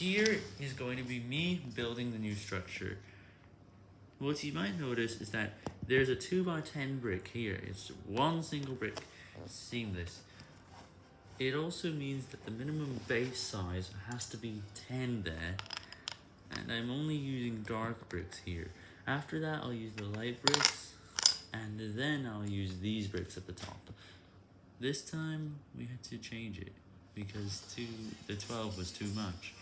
here is going to be me building the new structure. What you might notice is that there's a two by ten brick here. It's one single brick, seamless. It also means that the minimum base size has to be 10 there, and I'm only using dark bricks here. After that, I'll use the light bricks, and then I'll use these bricks at the top. This time, we had to change it, because two, the 12 was too much.